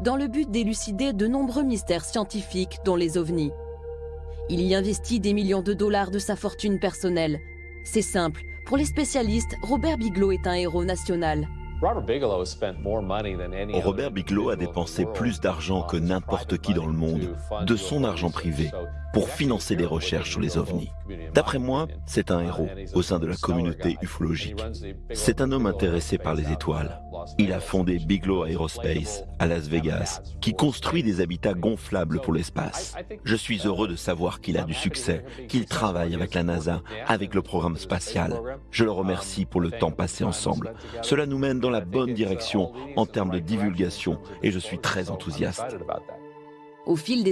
dans le but d'élucider de nombreux mystères scientifiques, dont les ovnis. Il y investit des millions de dollars de sa fortune personnelle. C'est simple, pour les spécialistes, Robert Bigelow est un héros national. Robert Bigelow a dépensé plus d'argent que n'importe qui dans le monde, de son argent privé, pour financer des recherches sur les ovnis. D'après moi, c'est un héros au sein de la communauté ufologique. C'est un homme intéressé par les étoiles. Il a fondé Bigelow Aerospace à Las Vegas, qui construit des habitats gonflables pour l'espace. Je suis heureux de savoir qu'il a du succès, qu'il travaille avec la NASA, avec le programme spatial. Je le remercie pour le temps passé ensemble. Cela nous mène dans la bonne direction en termes de divulgation et je suis très enthousiaste. Au fil des